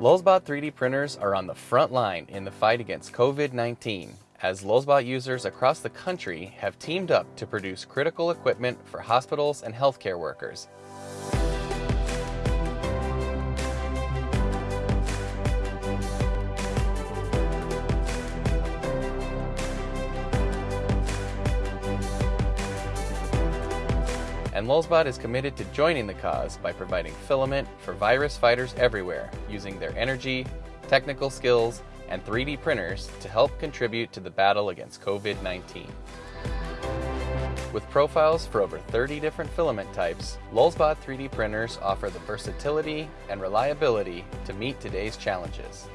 Lulzbot 3D printers are on the front line in the fight against COVID-19 as Lulzbot users across the country have teamed up to produce critical equipment for hospitals and healthcare workers. And Lulzbot is committed to joining the cause by providing filament for virus fighters everywhere using their energy, technical skills, and 3D printers to help contribute to the battle against COVID-19. With profiles for over 30 different filament types, Lulzbot 3D printers offer the versatility and reliability to meet today's challenges.